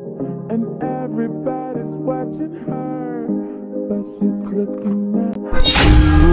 And everybody's watching her, but she's looking at